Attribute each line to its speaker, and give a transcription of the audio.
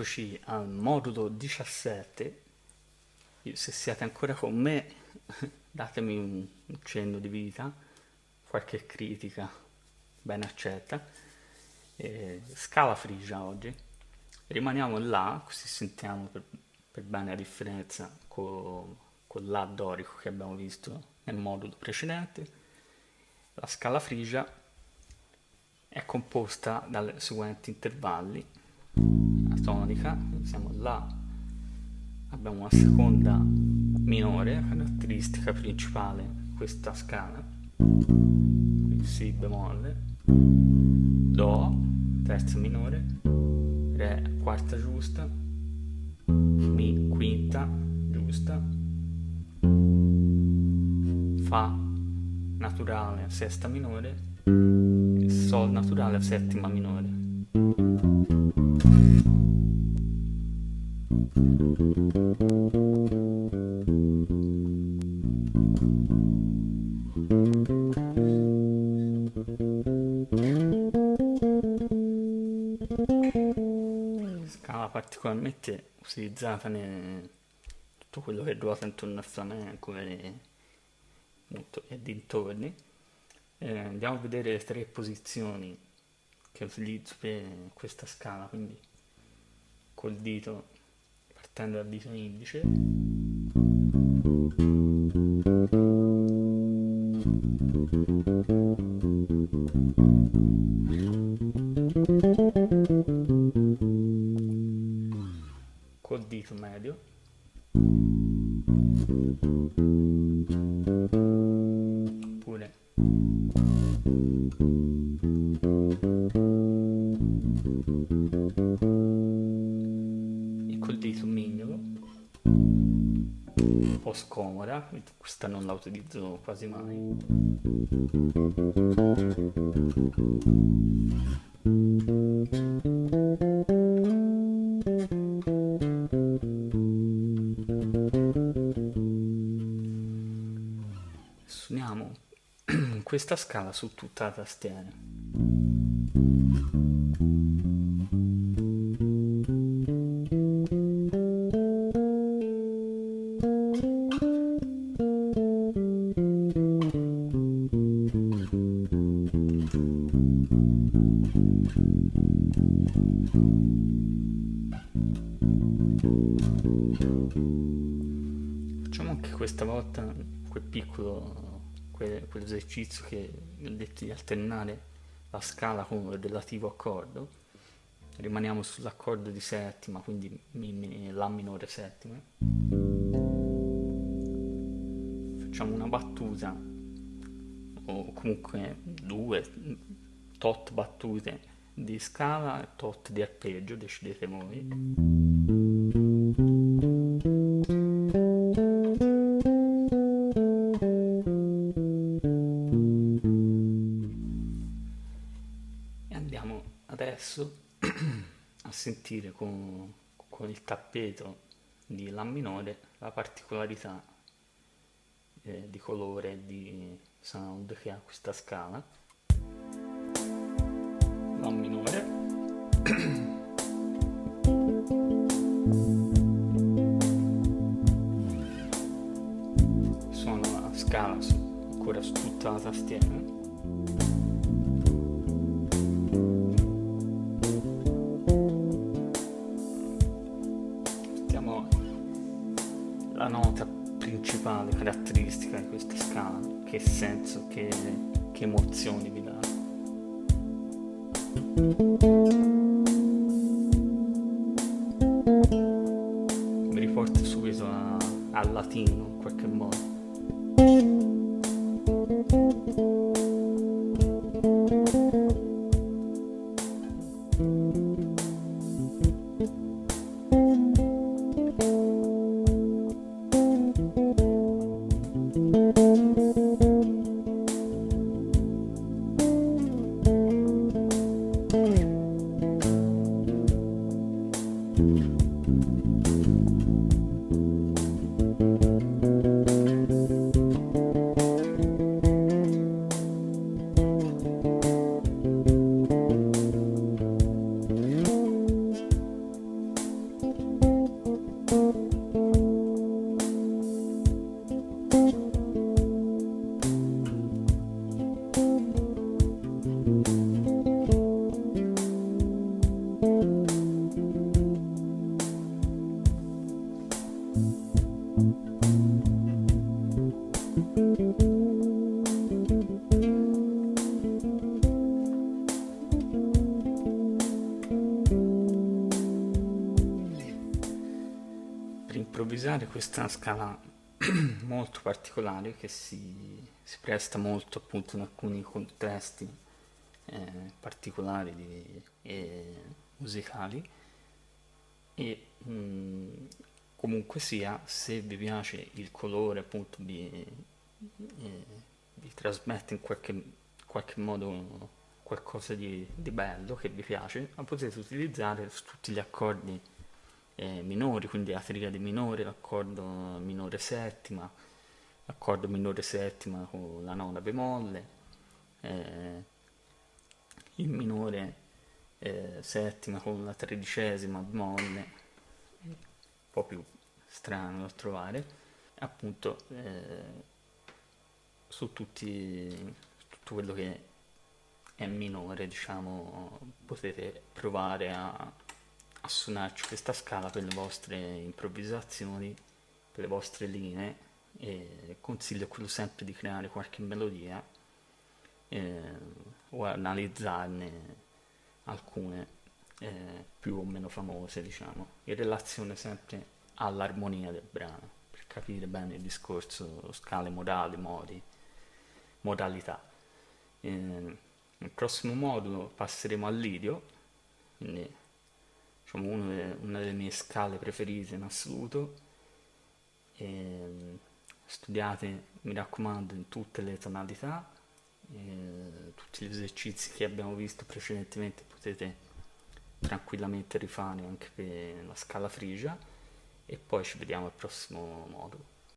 Speaker 1: eccoci al modulo 17. Se siete ancora con me, datemi un, cenno di vita, qualche critica ben accetta. Eh, scala frigia oggi. Rimaniamo là, così sentiamo per, per bene la differenza con, con La dorico che abbiamo visto nel modulo precedente. La scala frigia è composta dai seguenti intervalli tonica, siamo là, abbiamo una seconda minore, caratteristica principale di questa scala, Si bemolle, Do, terza minore, Re, quarta giusta, Mi, quinta, giusta, Fa, naturale, sesta minore, Sol naturale, settima minore. Particolarmente utilizzata in tutto quello che ruota intorno al flamenco e, e dintorni. Eh, andiamo a vedere le tre posizioni che utilizzo per questa scala, quindi col dito partendo dal dito indice oppure po' scomoda, questa non la utilizzo quasi mai. Suoniamo questa scala su tutta la tastiera. Facciamo anche questa volta quel piccolo quell'esercizio che ho detto di alternare la scala con il relativo accordo. Rimaniamo sull'accordo di settima, quindi mi, mi, La minore settima. Facciamo una battuta, o comunque due, tot battute di scala e tot di arpeggio, decidete voi. Adesso a sentire con, con, il tappeto di La minore la particolarità eh, di colore e di sound che ha questa scala. La minore. Scala ancora su tutta la tastiera. Principale, caratteristica di questa scala, che senso, che, che emozioni vi dà. Mi riporta subito a, al latino in qualche modo. Per improvvisare questa scala molto particolare che si, si, presta molto appunto in alcuni contesti eh, particolari di, e musicali e mh, comunque sia se vi piace il colore appunto vi, eh, vi trasmette in qualche, qualche modo qualcosa di, di, bello che vi piace ma potete utilizzare tutti gli accordi eh, minori quindi la triade minore l'accordo minore settima l'accordo minore settima con la nona bemolle eh, il minore eh, settima con la tredicesima bemolle po' più strano da trovare appunto eh, su tutti tutto quello che è minore diciamo potete provare a, a suonarci questa scala per le vostre improvvisazioni per le vostre linee e consiglio quello sempre di creare qualche melodia eh, o analizzarne alcune eh, più o meno famose, diciamo, in relazione sempre all'armonia del brano, per capire bene il discorso, scale modali, modi, modalità. Eh, nel prossimo modulo passeremo all'idio, quindi diciamo una delle mie scale preferite in assoluto. E, studiate, mi raccomando, in tutte le tonalità, tutti gli esercizi che abbiamo visto precedentemente potete tranquillamente rifare anche per la scala frigia e poi ci vediamo al prossimo modulo.